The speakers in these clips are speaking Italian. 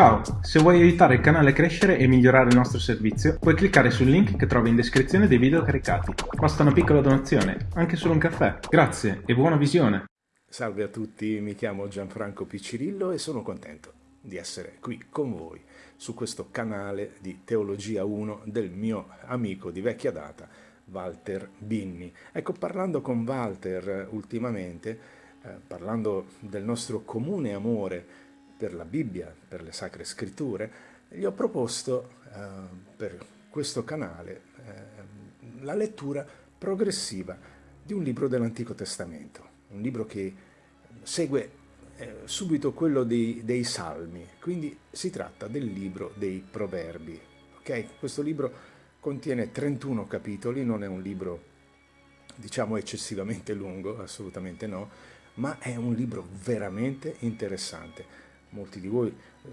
Ciao, se vuoi aiutare il canale a crescere e migliorare il nostro servizio, puoi cliccare sul link che trovi in descrizione dei video caricati. Basta una piccola donazione, anche solo un caffè. Grazie e buona visione! Salve a tutti, mi chiamo Gianfranco Piccirillo e sono contento di essere qui con voi su questo canale di Teologia 1 del mio amico di vecchia data, Walter Binni. Ecco, parlando con Walter ultimamente, eh, parlando del nostro comune amore per la Bibbia, per le Sacre Scritture, gli ho proposto eh, per questo canale eh, la lettura progressiva di un libro dell'Antico Testamento, un libro che segue eh, subito quello dei, dei, Salmi, quindi si tratta del libro dei Proverbi. Okay? Questo libro contiene 31 capitoli, non è un libro diciamo eccessivamente lungo, assolutamente no, ma è un libro veramente interessante molti di voi eh,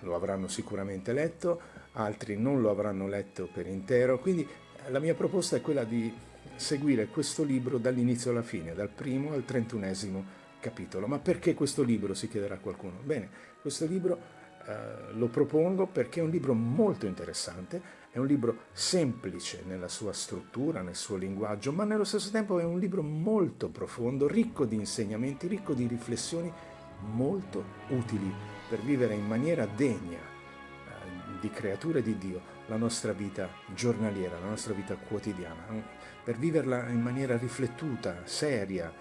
lo avranno sicuramente letto, altri non lo avranno letto per intero, quindi eh, la mia proposta è quella di seguire questo libro dall'inizio alla fine, dal primo al trentunesimo capitolo. Ma perché questo libro, si chiederà qualcuno? Bene, questo libro eh, lo propongo perché è un libro molto interessante, è un libro semplice nella sua struttura, nel suo linguaggio, ma nello stesso tempo è un libro molto profondo, ricco di insegnamenti, ricco di riflessioni molto utili per vivere in maniera degna eh, di creature di Dio la nostra vita giornaliera, la nostra vita quotidiana, eh, per viverla in maniera riflettuta, seria,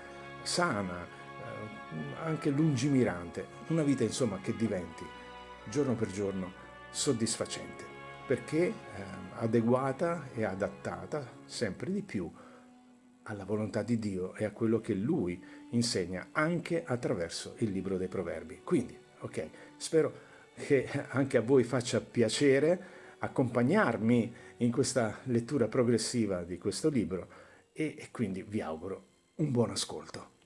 sana, eh, anche lungimirante, una vita insomma che diventi giorno per giorno soddisfacente, perché adeguata e adattata sempre di più alla volontà di Dio e a quello che Lui insegna anche attraverso il libro dei proverbi. Quindi, ok, spero che anche a voi faccia piacere accompagnarmi in questa lettura progressiva di questo libro e, e quindi vi auguro un buon ascolto.